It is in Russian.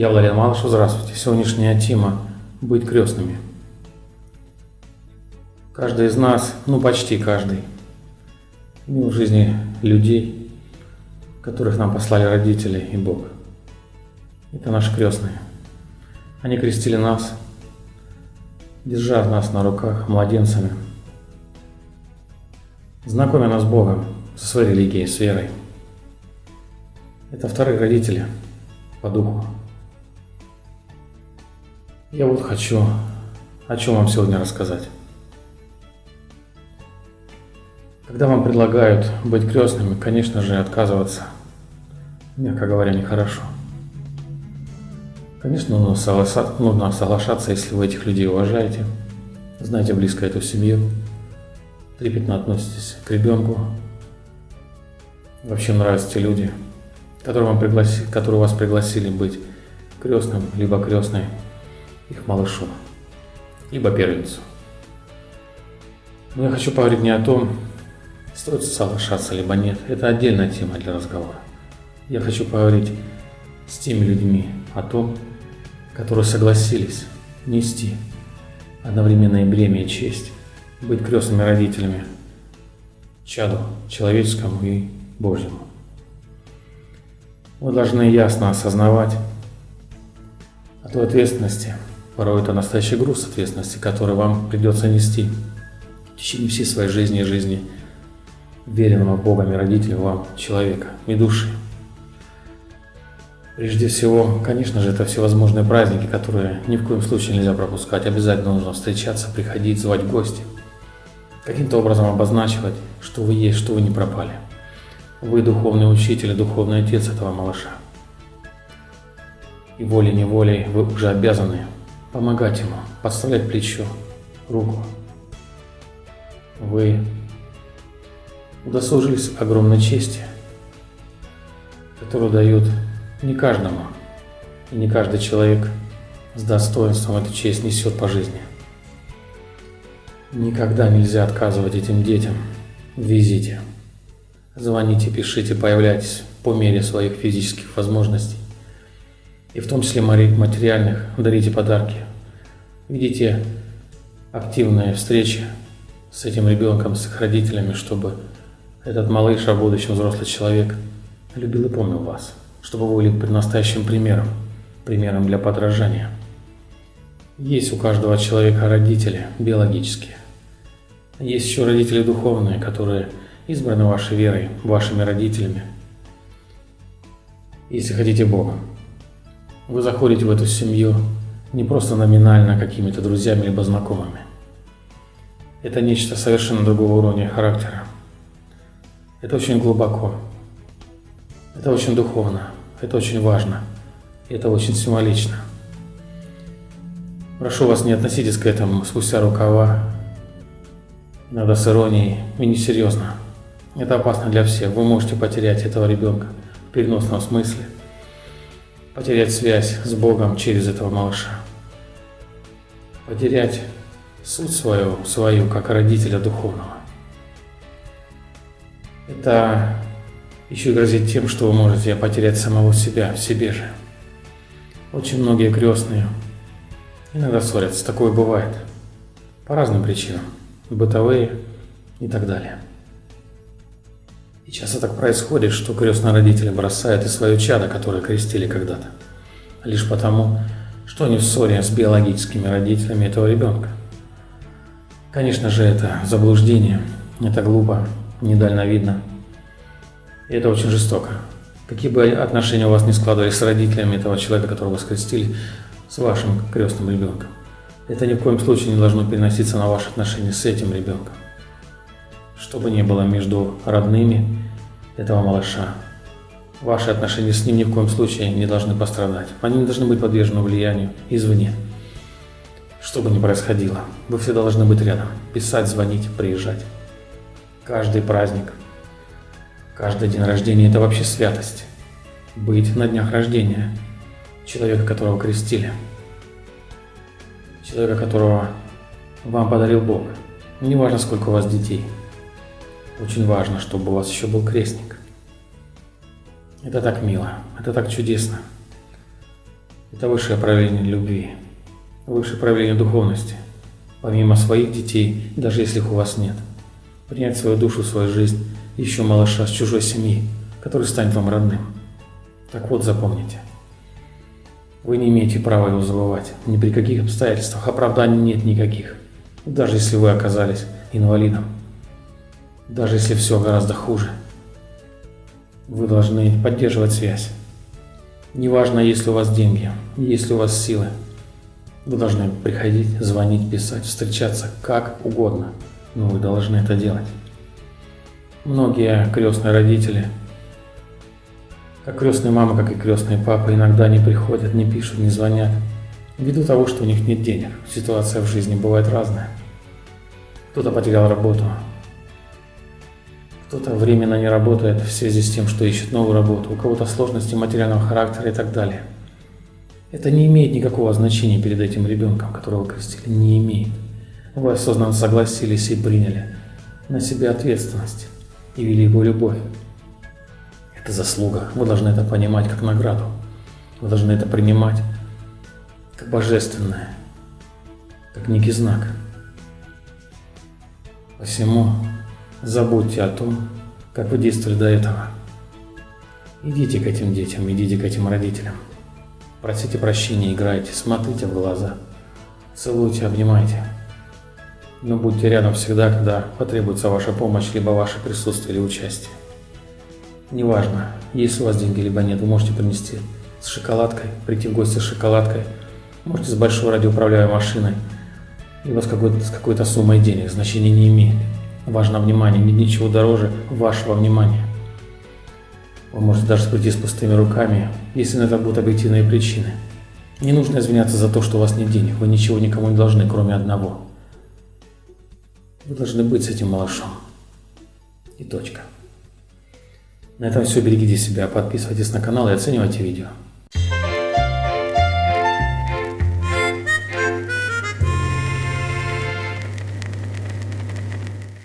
Я Владимир Малышев, здравствуйте. Сегодняшняя тема – быть крестными. Каждый из нас, ну почти каждый, имел в жизни людей, которых нам послали родители и Бог. Это наши крестные. Они крестили нас, держа нас на руках младенцами, знакомя нас с Богом, со своей религией, с верой. Это вторые родители по духу. Я вот хочу о чем вам сегодня рассказать. Когда вам предлагают быть крестными, конечно же, отказываться, мягко говоря, нехорошо. Конечно, нужно соглашаться, если вы этих людей уважаете, знаете близко эту семью, трепетно относитесь к ребенку, вообще нравятся те люди, которые, вам пригласи, которые вас пригласили быть крестным, либо крестной их малышу, либо первенцу. Но я хочу поговорить не о том, стоит соглашаться либо нет. Это отдельная тема для разговора. Я хочу поговорить с теми людьми о том, которые согласились нести одновременное бремя и честь, быть крестными родителями чаду человеческому и Божьему. Вы должны ясно осознавать о той ответственности, Порой это настоящий груз ответственности, который вам придется нести в течение всей своей жизни и жизни веренного Богом и родителем вам человека и души. Прежде всего, конечно же, это всевозможные праздники, которые ни в коем случае нельзя пропускать. Обязательно нужно встречаться, приходить, звать гости. Каким-то образом обозначивать, что вы есть, что вы не пропали. Вы духовный учитель духовный отец этого малыша. И волей-неволей вы уже обязаны помогать ему, подставлять плечо, руку. Вы удосужились огромной чести, которую дают не каждому, и не каждый человек с достоинством эту честь несет по жизни. Никогда нельзя отказывать этим детям в визите. Звоните, пишите, появляйтесь по мере своих физических возможностей и в том числе материальных, дарите подарки. Ведите активные встречи с этим ребенком, с их родителями, чтобы этот малыш, а будущем взрослый человек, любил и помнил вас, чтобы вы были настоящим примером, примером для подражания. Есть у каждого человека родители биологические. Есть еще родители духовные, которые избраны вашей верой, вашими родителями, если хотите Богом. Вы заходите в эту семью не просто номинально какими-то друзьями либо знакомыми. Это нечто совершенно другого уровня характера. Это очень глубоко. Это очень духовно. Это очень важно. Это очень символично. Прошу вас, не относитесь к этому спустя рукава, иногда с иронией и несерьезно. Это опасно для всех. Вы можете потерять этого ребенка в переносном смысле – потерять связь с Богом через этого малыша, потерять суть свою, свою как родителя духовного. Это еще грозит тем, что вы можете потерять самого себя в себе же. Очень многие крестные иногда ссорятся, такое бывает, по разным причинам, бытовые и так далее. И часто так происходит, что крестные родители бросают и свое чадо, которое крестили когда-то, лишь потому, что они в ссоре с биологическими родителями этого ребенка. Конечно же, это заблуждение, это глупо, недальновидно. И это очень жестоко. Какие бы отношения у вас не складывались с родителями этого человека, которого вы скрестили, с вашим крестным ребенком, это ни в коем случае не должно переноситься на ваши отношения с этим ребенком. Что бы ни было между родными этого малыша. Ваши отношения с ним ни в коем случае не должны пострадать. Они не должны быть подвержены влиянию извне. Что бы ни происходило, вы все должны быть рядом. Писать, звонить, приезжать. Каждый праздник, каждый день рождения – это вообще святость. Быть на днях рождения человека, которого крестили. Человека, которого вам подарил Бог. Не важно, сколько у вас детей. Очень важно, чтобы у вас еще был крестник. Это так мило, это так чудесно. Это высшее проявление любви, высшее проявление духовности. Помимо своих детей, даже если их у вас нет. Принять свою душу, свою жизнь, еще малыша с чужой семьи, который станет вам родным. Так вот, запомните. Вы не имеете права его забывать. Ни при каких обстоятельствах. Оправданий нет никаких. Даже если вы оказались инвалидом. Даже если все гораздо хуже. Вы должны поддерживать связь. Неважно, есть ли у вас деньги, есть ли у вас силы. Вы должны приходить, звонить, писать, встречаться как угодно. Но вы должны это делать. Многие крестные родители, как крестные мамы, как и крестные папы, иногда не приходят, не пишут, не звонят. Ввиду того, что у них нет денег. Ситуация в жизни бывает разная. Кто-то потерял работу, кто-то временно не работает в связи с тем, что ищет новую работу, у кого-то сложности материального характера и так далее. Это не имеет никакого значения перед этим ребенком, которого крестили, не имеет. Вы осознанно согласились и приняли на себя ответственность и великую любовь. Заслуга. Вы должны это понимать как награду. Вы должны это принимать как божественное, как некий знак. Посему Забудьте о том, как вы действовали до этого. Идите к этим детям, идите к этим родителям. Просите прощения, играйте, смотрите в глаза. Целуйте, обнимайте. Но будьте рядом всегда, когда потребуется ваша помощь, либо ваше присутствие или участие. Неважно, есть у вас деньги, либо нет, вы можете принести с шоколадкой, прийти в гости с шоколадкой, можете с большой радиоуправляемой машиной, либо с какой-то, с какой-то суммой денег, значения не имеет. Важно внимание, нет ничего дороже вашего внимания. Вы можете даже прийти с пустыми руками, если на это будут объективные причины. Не нужно извиняться за то, что у вас нет денег. Вы ничего никому не должны, кроме одного. Вы должны быть с этим малышом. И точка. На этом все. Берегите себя, подписывайтесь на канал и оценивайте видео.